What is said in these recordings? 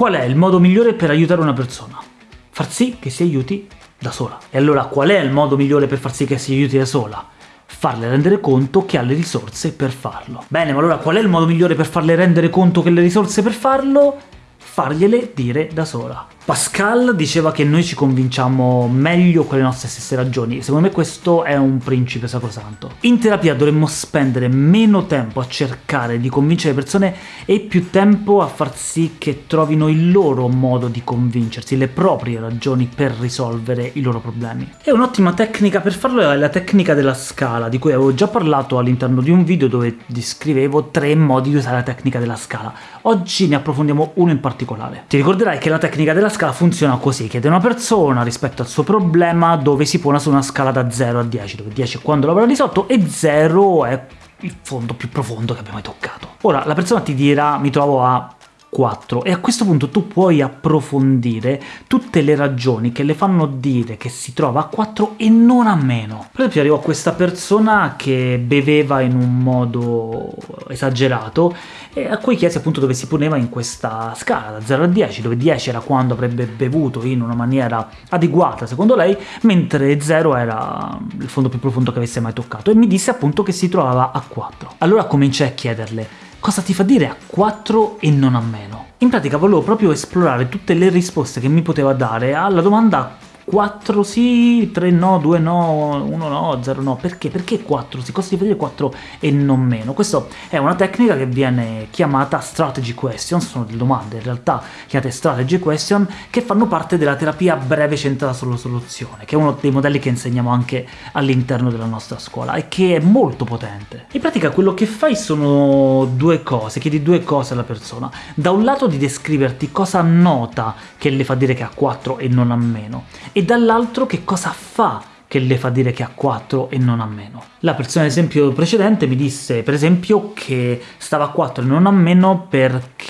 Qual è il modo migliore per aiutare una persona? Far sì che si aiuti da sola. E allora qual è il modo migliore per far sì che si aiuti da sola? farle rendere conto che ha le risorse per farlo. Bene, ma allora qual è il modo migliore per farle rendere conto che ha le risorse per farlo? Fargliele dire da sola. Pascal diceva che noi ci convinciamo meglio con le nostre stesse ragioni, secondo me questo è un principe sacrosanto. In terapia dovremmo spendere meno tempo a cercare di convincere le persone e più tempo a far sì che trovino il loro modo di convincersi, le proprie ragioni per risolvere i loro problemi. E un'ottima tecnica per farlo è la tecnica della scala, di cui avevo già parlato all'interno di un video dove descrivevo tre modi di usare la tecnica della scala. Oggi ne approfondiamo uno in particolare. Ti ricorderai che la tecnica della scala funziona così, chiede una persona rispetto al suo problema dove si pone su una scala da 0 a 10, dove 10 è quando l'avrà risolto e 0 è il fondo più profondo che abbiamo mai toccato. Ora, la persona ti dirà mi trovo a 4 e a questo punto tu puoi approfondire tutte le ragioni che le fanno dire che si trova a 4 e non a meno. Per esempio arrivò questa persona che beveva in un modo esagerato e a cui chiesi appunto dove si poneva in questa scala da 0 a 10, dove 10 era quando avrebbe bevuto in una maniera adeguata secondo lei, mentre 0 era il fondo più profondo che avesse mai toccato, e mi disse appunto che si trovava a 4. Allora cominciai a chiederle cosa ti fa dire a 4 e non a meno? In pratica volevo proprio esplorare tutte le risposte che mi poteva dare alla domanda 4 sì, 3 no, 2 no, 1 no, 0 no. Perché? Perché 4 sì? Cosa si dire 4 e non meno? Questa è una tecnica che viene chiamata strategy question, sono delle domande in realtà chiamate strategy question, che fanno parte della terapia breve centrata sulla soluzione, che è uno dei modelli che insegniamo anche all'interno della nostra scuola, e che è molto potente. In pratica quello che fai sono due cose, chiedi due cose alla persona. Da un lato di descriverti cosa nota che le fa dire che ha 4 e non ha meno, e e dall'altro che cosa fa che le fa dire che ha 4 e non ha meno. La persona all'esempio precedente mi disse, per esempio, che stava a 4 e non a meno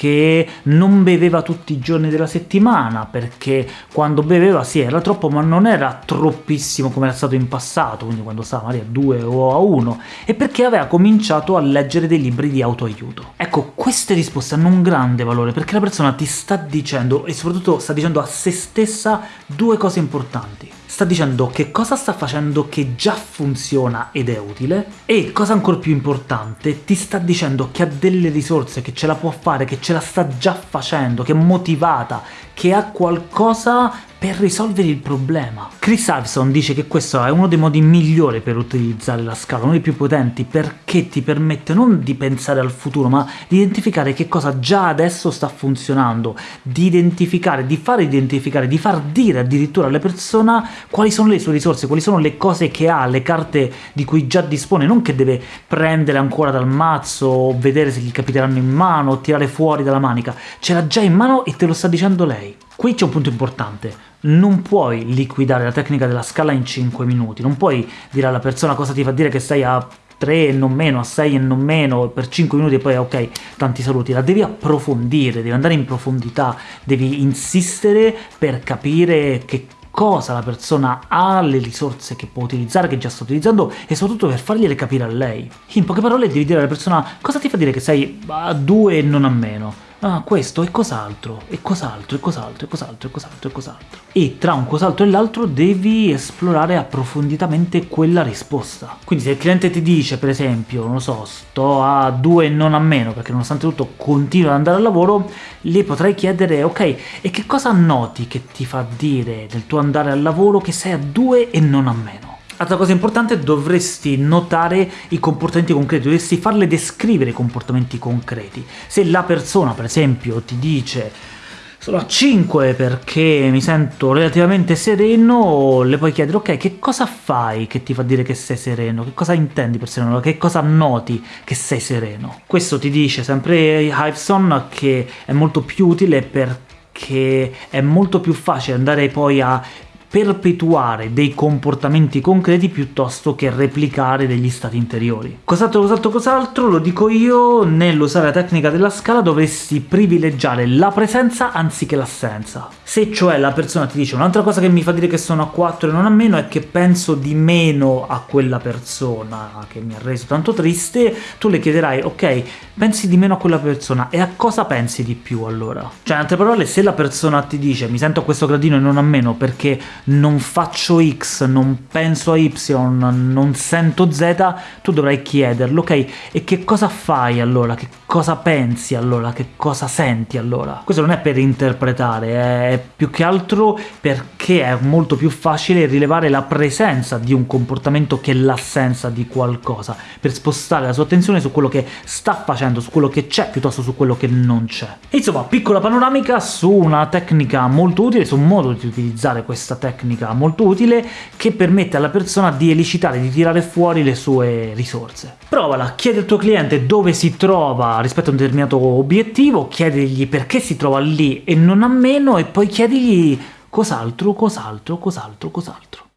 perché non beveva tutti i giorni della settimana, perché quando beveva sì era troppo, ma non era troppissimo come era stato in passato, quindi quando stava magari a 2 o a 1, e perché aveva cominciato a leggere dei libri di autoaiuto. Ecco, queste risposte hanno un grande valore, perché la persona ti sta dicendo, e soprattutto sta dicendo a se stessa, due cose importanti sta dicendo che cosa sta facendo che già funziona ed è utile, e, cosa ancora più importante, ti sta dicendo che ha delle risorse, che ce la può fare, che ce la sta già facendo, che è motivata, che ha qualcosa per risolvere il problema. Chris Iveson dice che questo è uno dei modi migliori per utilizzare la scala, uno dei più potenti, perché ti permette non di pensare al futuro, ma di identificare che cosa già adesso sta funzionando, di identificare, di far identificare, di far dire addirittura alle persone quali sono le sue risorse, quali sono le cose che ha, le carte di cui già dispone, non che deve prendere ancora dal mazzo, o vedere se gli capiteranno in mano, o tirare fuori dalla manica, ce l'ha già in mano e te lo sta dicendo lei. Qui c'è un punto importante, non puoi liquidare la tecnica della scala in 5 minuti, non puoi dire alla persona cosa ti fa dire che sei a 3 e non meno, a 6 e non meno, per 5 minuti e poi ok, tanti saluti, la devi approfondire, devi andare in profondità, devi insistere per capire che cosa la persona ha, le risorse che può utilizzare, che già sta utilizzando, e soprattutto per fargliele capire a lei. In poche parole devi dire alla persona cosa ti fa dire che sei a 2 e non a meno, ah, questo e cos'altro, e cos'altro, e cos'altro, e cos'altro, e cos'altro, e cos'altro. E tra un cos'altro e l'altro devi esplorare approfonditamente quella risposta. Quindi se il cliente ti dice, per esempio, non lo so, sto a 2 e non a meno, perché nonostante tutto continua ad andare al lavoro, le potrai chiedere, ok, e che cosa noti che ti fa dire nel tuo andare al lavoro che sei a 2 e non a meno? Altra cosa importante, dovresti notare i comportamenti concreti, dovresti farle descrivere i comportamenti concreti. Se la persona, per esempio, ti dice sono a 5 perché mi sento relativamente sereno, le puoi chiedere ok, che cosa fai che ti fa dire che sei sereno? Che cosa intendi per sereno? Che cosa noti che sei sereno? Questo ti dice sempre Hiveson che è molto più utile perché è molto più facile andare poi a perpetuare dei comportamenti concreti piuttosto che replicare degli stati interiori. Cos'altro, cos'altro, cos'altro, lo dico io, nell'usare la tecnica della scala dovresti privilegiare la presenza anziché l'assenza. Se cioè la persona ti dice un'altra cosa che mi fa dire che sono a 4 e non a meno è che penso di meno a quella persona che mi ha reso tanto triste, tu le chiederai ok, pensi di meno a quella persona, e a cosa pensi di più allora? Cioè, in altre parole, se la persona ti dice mi sento a questo gradino e non a meno perché non faccio X, non penso a Y, non sento Z, tu dovrai chiederlo, ok? E che cosa fai allora? Che cosa pensi allora? Che cosa senti allora? Questo non è per interpretare, è più che altro perché è molto più facile rilevare la presenza di un comportamento che l'assenza di qualcosa, per spostare la sua attenzione su quello che sta facendo, su quello che c'è, piuttosto su quello che non c'è. Insomma, piccola panoramica su una tecnica molto utile, su un modo di utilizzare questa tecnica molto utile, che permette alla persona di elicitare, di tirare fuori le sue risorse. Provala, chiedi al tuo cliente dove si trova rispetto a un determinato obiettivo, chiedigli perché si trova lì e non a meno, e poi chiedigli cos'altro, cos'altro, cos'altro, cos'altro.